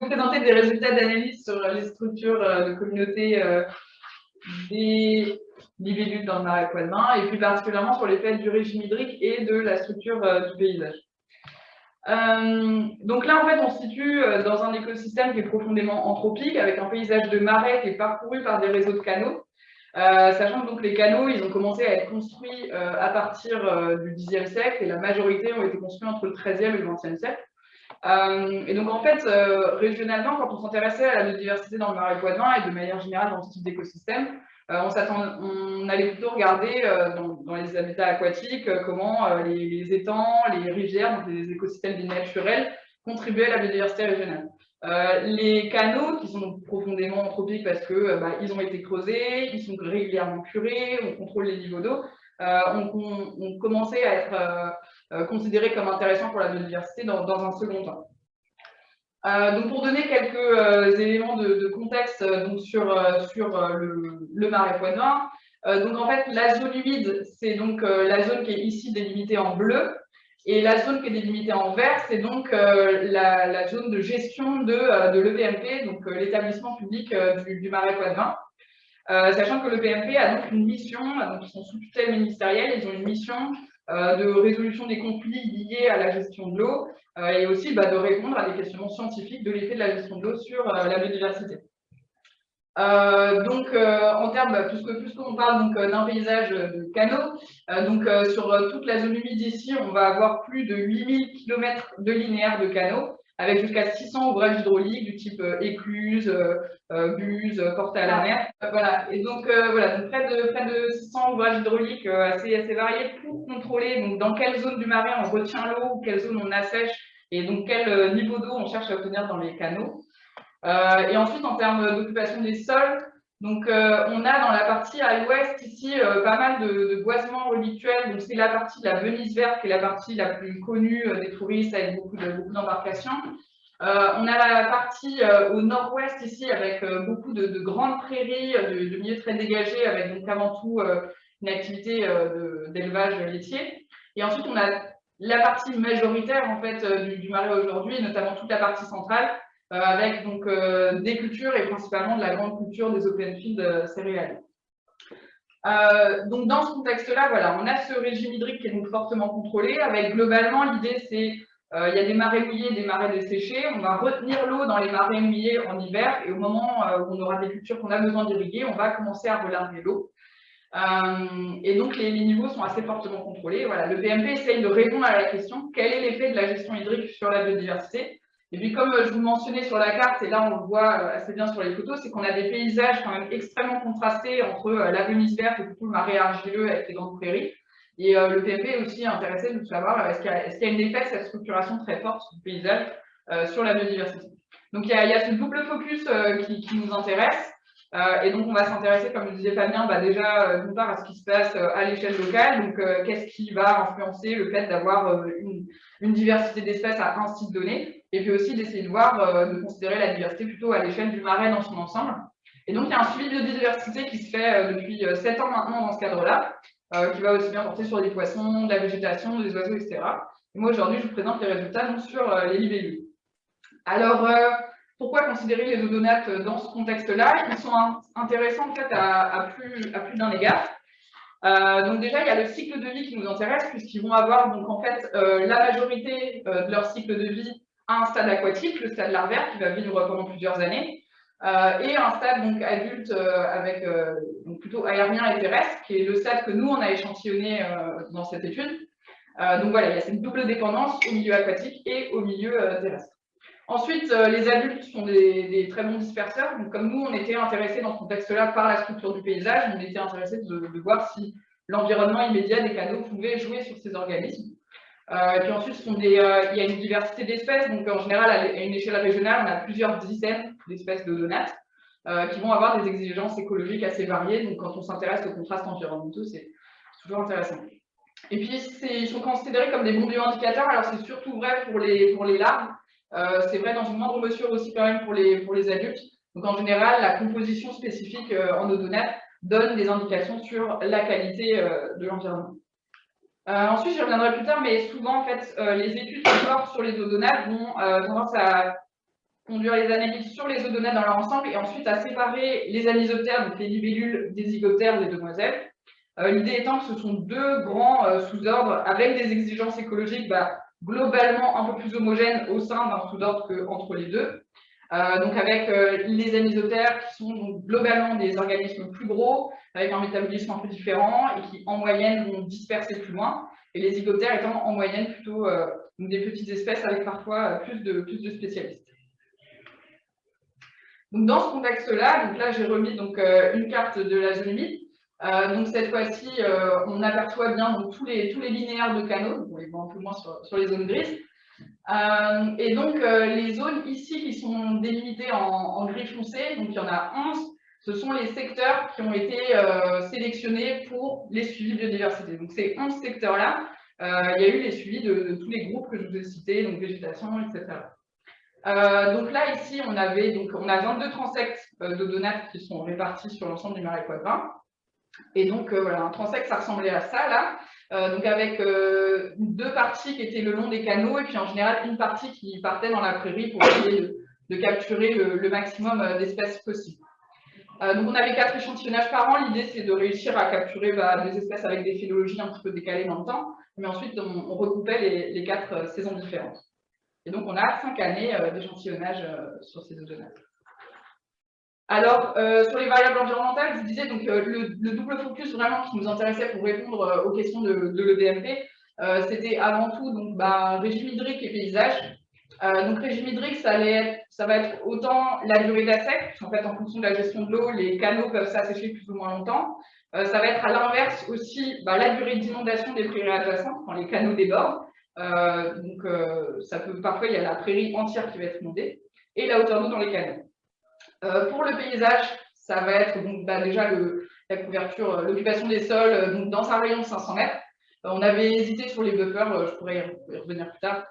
vous présenter des résultats d'analyse sur les structures de communauté des libellules dans le marais poitevin et plus particulièrement sur l'effet du régime hydrique et de la structure du paysage. donc là, en fait, on se situe dans un écosystème qui est profondément anthropique, avec un paysage de marais qui est parcouru par des réseaux de canaux, euh, sachant que les canaux, ils ont commencé à être construits euh, à partir euh, du Xe siècle et la majorité ont été construits entre le XIIIe et le XXe siècle. Et donc en fait, régionalement, quand on s'intéressait à la biodiversité dans le marais poitevin et de manière générale dans ce type d'écosystème, on, on, allait plutôt regarder dans, les habitats aquatiques comment les, étangs, les rivières, donc les écosystèmes naturels, contribuaient à la biodiversité régionale. Euh, les canaux, qui sont profondément anthropiques parce euh, bah, ont été creusés, ils sont régulièrement curés, on contrôle les niveaux d'eau, euh, ont, commencé à être considérés comme intéressants pour la biodiversité dans, un second temps. donc pour donner quelques éléments de, contexte sur, le, marais poitevin, donc en fait la zone humide, c'est donc la zone qui est ici délimitée en bleu, et la zone qui est délimitée en vert, c'est donc euh, la, zone de gestion de, euh, de l'EPMP, donc euh, l'établissement public du, Marais Poitevin. Sachant que l'EPMP a donc une mission, donc ils sont sous tutelle ministérielle, ils ont une mission de résolution des conflits liés à la gestion de l'eau et aussi bah, de répondre à des questionnements scientifiques de l'effet de la gestion de l'eau sur la biodiversité. Euh, donc, euh, en termes, puisque, puisqu'on parle donc euh, d'un paysage de canaux, donc sur toute la zone humide ici, on va avoir plus de 8000 km de linéaires de canaux, avec jusqu'à 600 ouvrages hydrauliques du type écluse, buse, porte à la mer. voilà. Et donc, voilà, donc près, de, près de 600 ouvrages hydrauliques assez, assez variés pour contrôler donc, dans quelle zone du marais on retient l'eau, quelle zone on assèche, et donc quel niveau d'eau on cherche à obtenir dans les canaux. Euh, et ensuite, en termes d'occupation des sols, donc, euh, on a dans la partie à l'ouest ici euh, pas mal de, boisements relictuels. Donc, c'est la partie de la Venise verte qui est la partie la plus connue des touristes avec beaucoup d'embarcations. on a la partie au nord-ouest ici avec beaucoup de, grandes prairies, de, milieux très dégagés avec donc avant tout une activité d'élevage laitier. Et ensuite, on a la partie majoritaire en fait du, marais aujourd'hui, notamment toute la partie centrale, euh, avec donc euh, des cultures et principalement de la grande culture des open fields euh, céréaliers. donc dans ce contexte-là, voilà, on a ce régime hydrique qui est donc fortement contrôlé, avec globalement l'idée c'est il y a des marais mouillés, des marais desséchés. On va retenir l'eau dans les marais mouillés en hiver et au moment où on aura des cultures qu'on a besoin d'irriguer, on va commencer à relarguer l'eau. et donc les, niveaux sont assez fortement contrôlés. Voilà, le PMP essaye de répondre à la question quel est l'effet de la gestion hydrique sur la biodiversité? Et puis comme je vous mentionnais sur la carte, et là on le voit euh, assez bien sur les photos, c'est qu'on a des paysages quand même extrêmement contrastés entre euh, la Venise verte et le marais argileux avec les grandes prairies. Et euh, le PMP est aussi intéressé de savoir est-ce qu'il y, a une effet, cette structuration très forte du paysage sur la biodiversité. Donc il y a, ce double focus qui, nous intéresse. et donc on va s'intéresser, comme le disait Fabien, bah, déjà d'une part à ce qui se passe à l'échelle locale, donc qu'est-ce qui va influencer le fait d'avoir une, diversité d'espèces à un site donné, et puis aussi d'essayer de voir, euh, de considérer la diversité plutôt à l'échelle du marais dans son ensemble. Et donc, il y a un suivi de biodiversité qui se fait euh, depuis 7 euh, ans maintenant dans ce cadre-là, qui va aussi bien porter sur des poissons, la végétation, des oiseaux, etc. Et moi, aujourd'hui, je vous présente les résultats sur les libellules. Alors, pourquoi considérer les odonates dans ce contexte-là? Ils sont intéressants en fait à, plus, à plus d'un égard. donc déjà, il y a le cycle de vie qui nous intéresse, puisqu'ils vont avoir donc en fait la majorité de leur cycle de vie un stade aquatique, le stade larvaire, qui va vivre pendant plusieurs années, euh, et un stade donc adulte euh, avec euh, donc plutôt aérien et terrestre, qui est le stade que nous on a échantillonné dans cette étude. donc voilà, il y a cette double dépendance au milieu aquatique et au milieu terrestre. Ensuite, les adultes sont des, très bons disperseurs. Donc, comme nous, on était intéressés dans ce contexte-là par la structure du paysage, on était intéressés de, de voir si l'environnement immédiat des canaux pouvait jouer sur ces organismes. Euh, et puis ensuite, euh, il y a une diversité d'espèces. Donc, en général, à une échelle régionale, on a plusieurs dizaines d'espèces de donates euh, qui vont avoir des exigences écologiques assez variées. Donc, quand on s'intéresse aux contrastes environnementaux, c'est toujours intéressant. Et puis, ils sont considérés comme des bons bioindicateurs. Alors, c'est surtout vrai pour les, pour les larves. c'est vrai dans une moindre mesure aussi quand même pour les, pour les adultes. Donc, en général, la composition spécifique en odonates donne des indications sur la qualité de l'environnement. Euh, ensuite, je reviendrai plus tard, mais souvent, en fait, euh, les études sur les odonates vont euh, tendance à conduire les analyses sur les odonates dans leur ensemble et ensuite à séparer les anisoptères, donc les libellules des zygoptères des demoiselles. Euh, l'idée étant que ce sont deux grands sous-ordres avec des exigences écologiques bah, globalement un peu plus homogènes au sein d'un sous-ordre qu'entre les deux. Euh, donc avec les anisoptères qui sont globalement des organismes plus gros, avec un métabolisme un peu différent et qui en moyenne vont disperser plus loin, et les zygoptères étant en moyenne plutôt des petites espèces avec parfois plus de, spécialistes. Donc dans ce contexte-là, donc là j'ai remis donc, une carte de la zone humide euh, donc cette fois-ci, euh, on aperçoit bien tous, les, tous les linéaires de canaux, on les voit un peu moins sur, les zones grises. Euh, et donc les zones ici qui sont délimitées en, gris foncé, donc il y en a 11, ce sont les secteurs qui ont été sélectionnés pour les suivis biodiversité. Donc ces 11 secteurs-là, il y a eu les suivis de, tous les groupes que je vous ai cités, donc végétation, etc. donc là, ici, on avait donc on a 22 transects de donates qui sont répartis sur l'ensemble du marais quadrin. Et donc, euh, voilà, un transect, ça ressemblait à ça, là. Euh, donc, avec euh, deux parties qui étaient le long des canaux, et puis en général, une partie qui partait dans la prairie pour essayer de, capturer le, maximum d'espèces possibles. donc, on avait quatre échantillonnages par an. L'idée, c'est de réussir à capturer bah, des espèces avec des phénologies un petit peu décalées dans le temps. Mais ensuite, on, recoupait les, les, quatre saisons différentes. Et donc, on a cinq années d'échantillonnage sur ces deux zones. Alors, euh, sur les variables environnementales, je disais, donc, euh, le, double focus vraiment qui nous intéressait pour répondre euh, aux questions de, l'EDMP, c'était avant tout donc, bah, régime hydrique et paysage. donc, régime hydrique, ça, allait ça va être autant la durée d'assec, en fait, en fonction de la gestion de l'eau, les canaux peuvent s'assécher plus ou moins longtemps. ça va être à l'inverse aussi bah, la durée d'inondation des prairies adjacentes, quand les canaux débordent. donc, ça peut, parfois, il y a la prairie entière qui va être inondée, et la hauteur d'eau dans les canaux. Euh, pour le paysage, ça va être donc, bah, déjà la couverture, euh, l'occupation des sols euh, dans un rayon de 500 mètres. on avait hésité sur les buffers, je pourrais y revenir plus tard,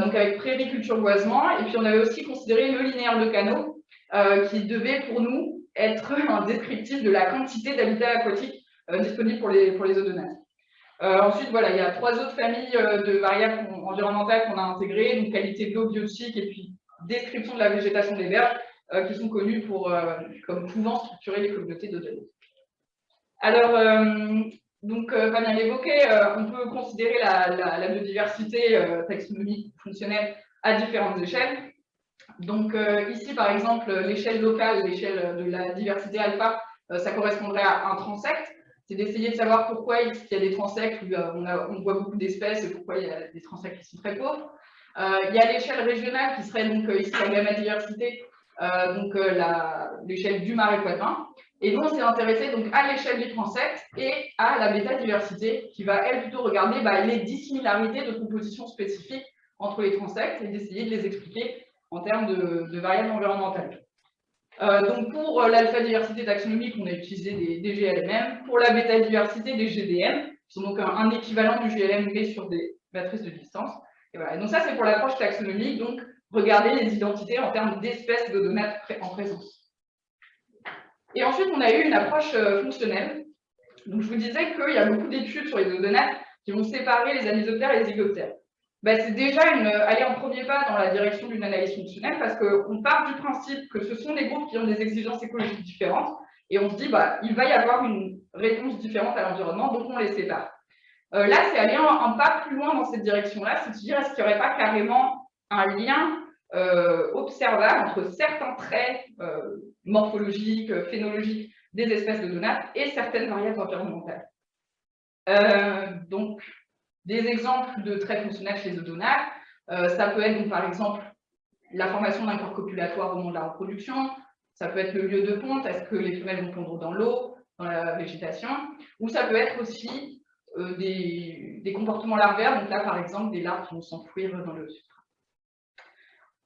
donc avec prairie-culture boisement. Et puis on avait aussi considéré le linéaire de canaux, qui devait pour nous être un descriptif de la quantité d'habitat aquatique disponible pour les, eaux de nage. ensuite, voilà, il y a trois autres familles de variables environnementales qu'on a intégrées, donc qualité de l'eau biotique et puis description de la végétation des berges, euh, qui sont connus pour, euh, comme pouvant structurer les communautés de Alors, euh, donc, Fabien l'évoquait, on peut considérer la, biodiversité taxonomique fonctionnelle à différentes échelles. Donc ici, par exemple, l'échelle locale, l'échelle de la diversité alpha, ça correspondrait à un transect. C'est d'essayer de savoir pourquoi il y a des transects où on, on voit beaucoup d'espèces et pourquoi il y a des transects qui sont très pauvres. il y a l'échelle régionale qui serait donc ici la gamma diversité, euh, donc euh, l'échelle du marais poitin. Et nous, on s'est intéressé donc à l'échelle du transect et à la bêta-diversité, qui va, elle, plutôt regarder bah, les dissimilarités de composition spécifiques entre les transects et d'essayer de les expliquer en termes de, variables environnementales. Euh, donc pour l'alpha-diversité taxonomique, on a utilisé des, des, GLMM. Pour la bêta-diversité, des GDM, qui sont donc un, équivalent du GLM mais sur des matrices de distance. Et, voilà. donc ça, c'est pour l'approche taxonomique. Donc regarder les identités en termes d'espèces de données en présence. Et ensuite, on a eu une approche euh, fonctionnelle. Donc, je vous disais qu'il y a beaucoup d'études sur les odonates qui vont séparer les anisoptères et les zygoptères. Ben, c'est déjà une, aller en premier pas dans la direction d'une analyse fonctionnelle parce qu'on part du principe que ce sont des groupes qui ont des exigences écologiques différentes et on se dit bah, il va y avoir une réponse différente à l'environnement, donc on les sépare. Euh, là, c'est aller un, pas plus loin dans cette direction-là, c'est de dire est-ce qu'il n'y aurait pas carrément un lien euh, observable entre certains traits euh, morphologiques, phénologiques des espèces de donates et certaines variables environnementales. Euh, donc, des exemples de traits fonctionnels chez les donates, ça peut être donc, par exemple la formation d'un corps copulatoire au moment de la reproduction, ça peut être le lieu de ponte, est-ce que les femelles vont pondre dans l'eau, dans la végétation, ou ça peut être aussi des, des, comportements larvaires, donc là par exemple des larves qui vont s'enfouir dans le euh,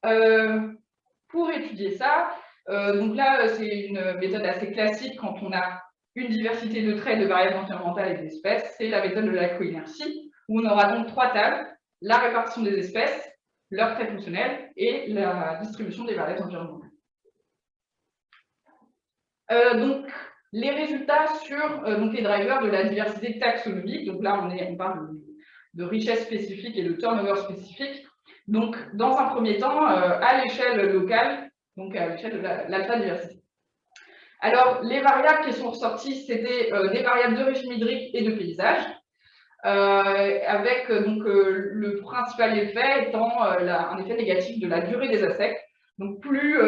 pour étudier ça, euh, donc là, c'est une méthode assez classique quand on a une diversité de traits de variables environnementales et d'espèces, c'est la méthode de la coinertie, où on aura donc trois tables, la répartition des espèces, leurs traits fonctionnels et la distribution des variables environnementales. Euh, donc, les résultats sur donc les drivers de la diversité taxonomique, donc là on parle de, de richesse spécifique et de turnover spécifique, Donc, dans un premier temps, à l'échelle locale, donc à l'échelle de l'alpha diversité. Alors, les variables qui sont ressorties, c'était des variables de régime hydrique et de paysage. Euh, avec euh, donc, euh, le principal effet étant un effet négatif de la durée des assecs. Donc plus,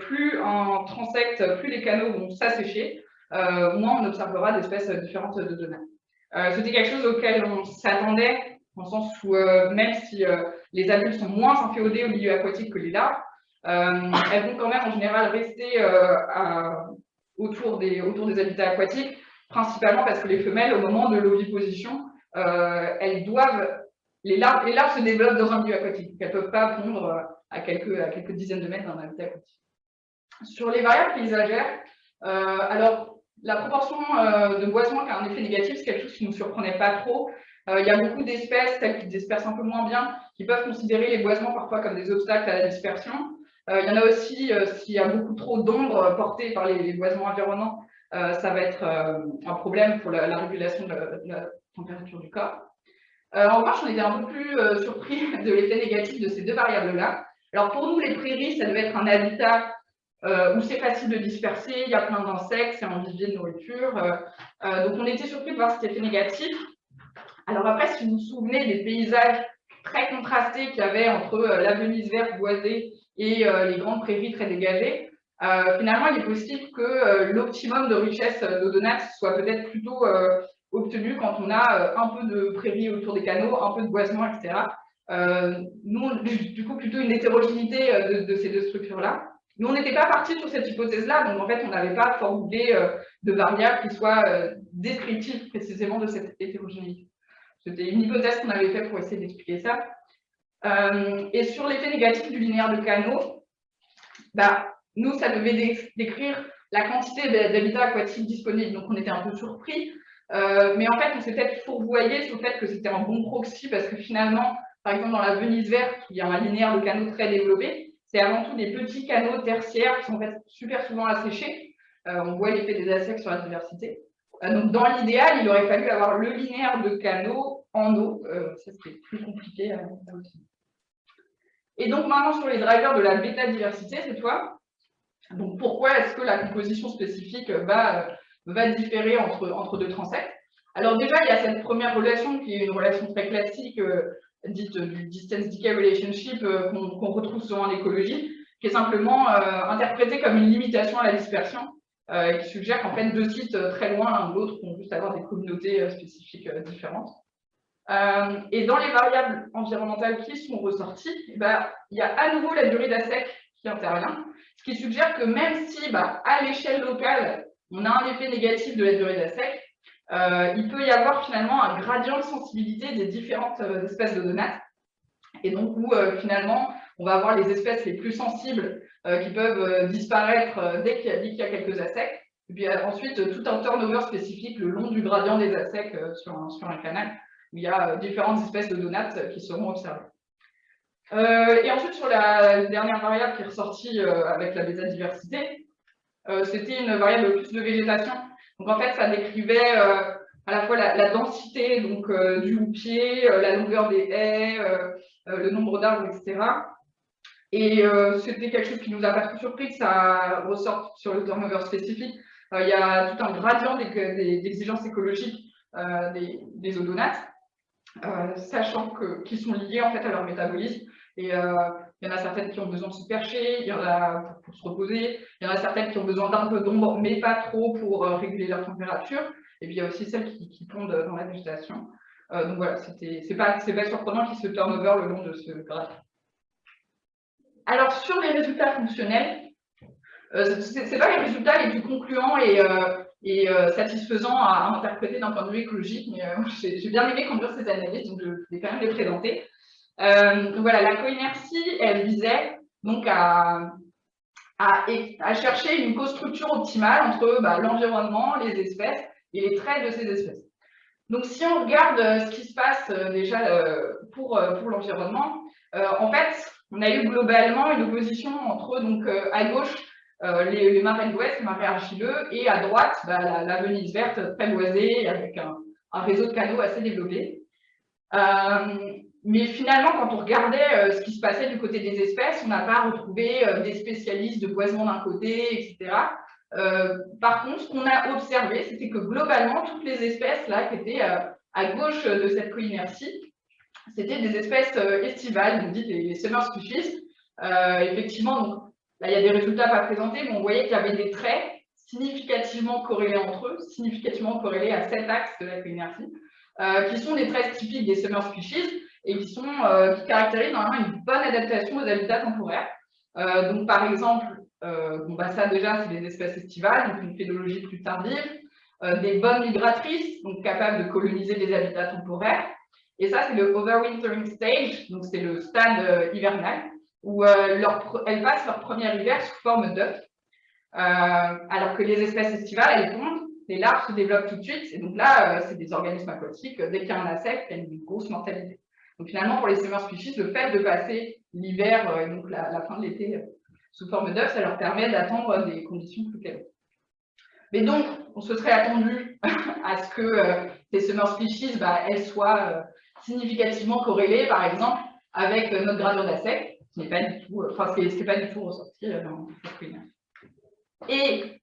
plus en transect, plus les canaux vont s'assécher, moins on observera d'espèces différentes de données. C'était quelque chose auquel on s'attendait, dans le sens où même si les adultes sont moins inféodés au milieu aquatique que les larves, elles vont quand même en général rester autour, des, autour des habitats aquatiques, principalement parce que les femelles, au moment de l'oviposition, euh, elles doivent, les larves, se développent dans un milieu aquatique, elles ne peuvent pas pondre euh, à quelques, dizaines de mètres d'un habitat aquatique. Sur les variables paysagères, euh, alors la proportion de boisement qui a un effet négatif, c'est quelque chose qui ne nous surprenait pas trop. il y a beaucoup d'espèces, telles qui dispersent un peu moins bien, qui peuvent considérer les boisements parfois comme des obstacles à la dispersion. il y en a aussi, s'il y a beaucoup trop d'ombre portée par les, boisements environnants, ça va être un problème pour la, régulation de la, température du corps. Euh, en revanche, on était un peu plus euh, surpris de l'effet négatif de ces deux variables-là. Alors pour nous, les prairies, ça devait être un habitat euh, où c'est facile de disperser, il y a plein d'insectes, c'est un vivier de nourriture. donc on était surpris de voir cet effet négatif. Alors après, si vous vous souvenez des paysages très contrastés qu'il y avait entre la Venise verte boisée et les grandes prairies très dégagées, finalement, il est possible que l'optimum de richesse d'odonates soit peut-être plutôt obtenu quand on a euh, un peu de prairies autour des canaux, un peu de boisement, etc. Euh, nous, du coup, plutôt une hétérogénéité euh, de, ces deux structures-là. Nous, on n'était pas parti sur cette hypothèse-là, donc en fait, on n'avait pas formulé de variables qui soient descriptives précisément de cette hétérogénéité. C'était une hypothèse qu'on avait faite pour essayer d'expliquer ça. et sur l'effet négatif du linéaire de canaux, bah, nous, ça devait décrire la quantité d'habitats aquatiques disponibles. Donc, on était un peu surpris euh, mais en fait, on s'est peut-être fourvoyé sur le fait que c'était un bon proxy parce que finalement, par exemple, dans la Venise verte, il y a un linéaire de canaux très développé, c'est avant tout des petits canaux tertiaires qui sont en fait super souvent asséchés. Euh, on voit l'effet des assecs sur la diversité. Euh, donc, dans l'idéal, il aurait fallu avoir le linéaire de canaux en eau. ça, c'était plus compliqué à Et donc, maintenant, sur les drivers de la bêta-diversité, cette fois, donc pourquoi est-ce que la composition spécifique va va différer entre, entre deux transects. Alors déjà, il y a cette première relation qui est une relation très classique, euh, dite du distance decay relationship, euh, qu'on retrouve souvent en écologie, qui est simplement euh, interprétée comme une limitation à la dispersion, qui suggère qu'en fait, deux sites très loin l'un de l'autre vont juste avoir des communautés spécifiques différentes. et dans les variables environnementales qui sont ressorties, eh ben, il y a à nouveau la durée d'ASEC qui intervient, ce qui suggère que même si bah, à l'échelle locale, on a un effet négatif de la durée de la sec, euh, il peut y avoir finalement un gradient de sensibilité des différentes euh, espèces de donates. Et donc, où euh, finalement, on va avoir les espèces les plus sensibles qui peuvent disparaître dès qu'il y, a quelques assecs. Et puis ensuite, tout un turnover spécifique le long du gradient des assecs sur un, canal, où il y a différentes espèces de donates qui seront observées. et ensuite, sur la dernière variable qui est ressortie avec la bêta-diversité, euh, c'était une variable plus de végétation. Donc en fait, ça décrivait euh, à la fois la, densité donc, euh, du houppier, la longueur des haies, le nombre d'arbres, etc. Et c'était quelque chose qui nous a pas trop surpris que ça ressorte sur le turnover spécifique. il y a tout un gradient d'exigences écologiques des, des, odonates, sachant qu'ils sont liés en fait à leur métabolisme. Et il y en a certaines qui ont besoin de se percher, il y en a pour, se reposer, il y en a certaines qui ont besoin d'un peu d'ombre, mais pas trop pour euh, réguler leur température. Et puis il y a aussi celles qui, pondent dans la végétation. Euh, donc voilà, c'est pas, pas surprenant qu'ils se turnover le long de ce graphe. Alors sur les résultats fonctionnels, euh, ce n'est pas les résultats les plus concluants et, et satisfaisants à, interpréter d'un point de vue écologique, mais j'ai bien aimé conduire cette analyse, donc je vais quand même les présenter. Euh, voilà, la coinertie, elle visait donc à, chercher une co-structure optimale entre bah, l'environnement, les espèces et les traits de ces espèces. Donc, si on regarde euh, ce qui se passe euh, déjà pour l'environnement, en fait, on a eu globalement une opposition entre, donc, à gauche, les, marais d'ouest, les marais argileux, et à droite, bah, la, Venise verte très boisée, avec un, réseau de canaux assez développé. mais finalement, quand on regardait ce qui se passait du côté des espèces, on n'a pas retrouvé des spécialistes de boisement d'un côté, etc. par contre, ce qu'on a observé, c'était que globalement, toutes les espèces là, qui étaient à gauche de cette co-inertie, c'était des espèces estivales, donc dites les, summer species. effectivement, donc, là, il y a des résultats pas présentés, mais on voyait qu'il y avait des traits significativement corrélés entre eux, significativement corrélés à cet axe de la co-inertie, qui sont des traits typiques des summer species, et qui, euh, caractérisent normalement une bonne adaptation aux habitats temporaires. Euh, donc, par exemple, euh, bah, ça déjà, c'est des espèces estivales, donc une phénologie plus tardive, des bonnes migratrices, donc capables de coloniser des habitats temporaires. Et ça, c'est le overwintering stage, donc c'est le stade hivernal, où leur, elles passent leur premier hiver sous forme d'œuf, alors que les espèces estivales, elles tombent, les larves se développent tout de suite, et donc là, c'est des organismes aquatiques, dès qu'il y a un insecte, il y a une grosse mortalité. Donc finalement, pour les summer species, le fait de passer l'hiver, euh, donc la, fin de l'été, euh, sous forme d'œuf, ça leur permet d'attendre des conditions plus claires. Mais donc, on se serait attendu à ce que euh, ces summer species, bah, elles soient significativement corrélées, par exemple, avec notre gradient d'assec, ce n'est pas du tout, enfin, ce n'est pas du tout ressorti dans cette Et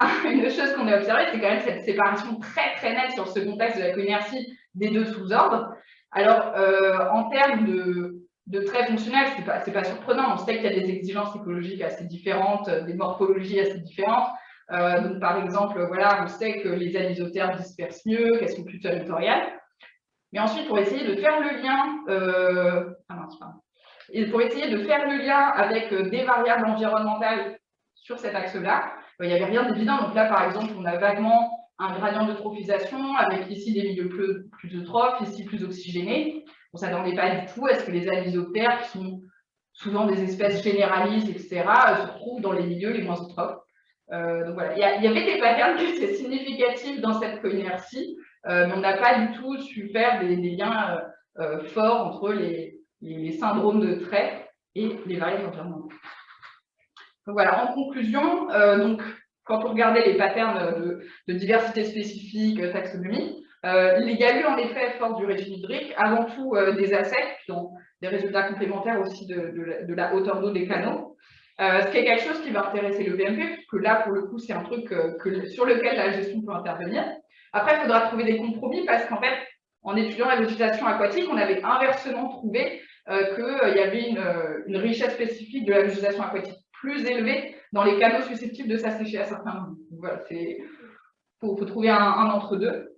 une chose qu'on a observée, c'est quand même cette séparation très très nette sur ce contexte de la coinertie des deux sous-ordres. Alors, euh, en termes de, traits fonctionnels, ce n'est pas, pas, surprenant. On sait qu'il y a des exigences écologiques assez différentes, des morphologies assez différentes. Euh, donc, par exemple, voilà, on sait que les anisothermes dispersent mieux, qu'elles sont plus territoriales. Mais ensuite, pour essayer de faire le lien, euh, ah pour essayer de faire le lien avec des variables environnementales sur cet axe-là, il n'y avait rien d'évident. Donc là, par exemple, on a vaguement un gradient d'eutrophisation avec ici des milieux plus, eutrophes, ici plus oxygénés. On ne s'attendait pas du tout à ce que les anisoptères, qui sont souvent des espèces généralistes, etc., se retrouvent dans les milieux les moins eutrophes. Euh, donc voilà, il y, avait des patterns qui étaient significatifs dans cette coinertie, euh, mais on n'a pas du tout su faire des, liens euh, forts entre les, syndromes de trait et les variables environnementales. Donc voilà, en conclusion, donc quand on regardait les patterns de, diversité spécifique, euh, taxonomie, euh, il y a eu en effet, fort du régime hydrique, avant tout euh, des assets qui ont des résultats complémentaires aussi de, la, hauteur d'eau des canaux. ce qui est quelque chose qui va intéresser le BMP, puisque là, pour le coup, c'est un truc sur lequel la gestion peut intervenir. Après, il faudra trouver des compromis, parce qu'en fait, en étudiant la végétation aquatique, on avait inversement trouvé qu'il y avait une, une richesse spécifique de la végétation aquatique plus élevée dans les canaux susceptibles de s'assécher à certains moments. Voilà, il faut, trouver un, entre-deux.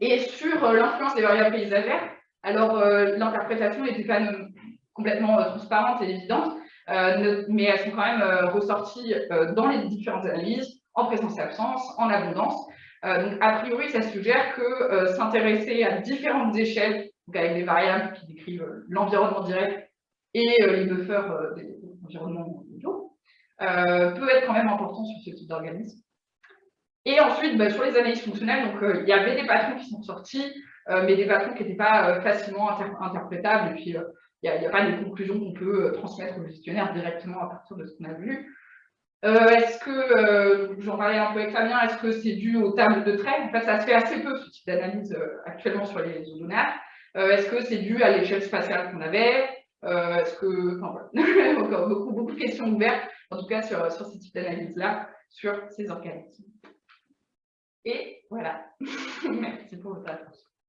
Et sur euh, l'influence des variables paysagères, alors euh, l'interprétation n'était pas complètement euh, transparente et évidente, mais elles sont quand même ressorties dans les différentes analyses, en présence et absence, en abondance. Donc, a priori, ça suggère que s'intéresser à différentes échelles, donc avec des variables qui décrivent l'environnement direct et les buffers des environnements euh, peut être quand même important sur ce type d'organisme. Et ensuite, bah, sur les analyses fonctionnelles, euh, il y avait des patrons qui sont sortis, euh, mais des patrons qui n'étaient pas facilement interprétables, et puis il n'y a, pas de conclusions qu'on peut transmettre au gestionnaire directement à partir de ce qu'on a vu. Est-ce que, j'en parlais un peu avec Fabien, est-ce que c'est dû aux tables de traits En fait, ça se fait assez peu, ce type d'analyse actuellement sur les ozonaires. est-ce que c'est dû à l'échelle spatiale qu'on avait? Est-ce que, enfin, voilà. encore beaucoup, beaucoup de questions ouvertes en tout cas sur, sur ce type d'analyse-là, sur ces organismes. Et voilà, merci pour votre attention.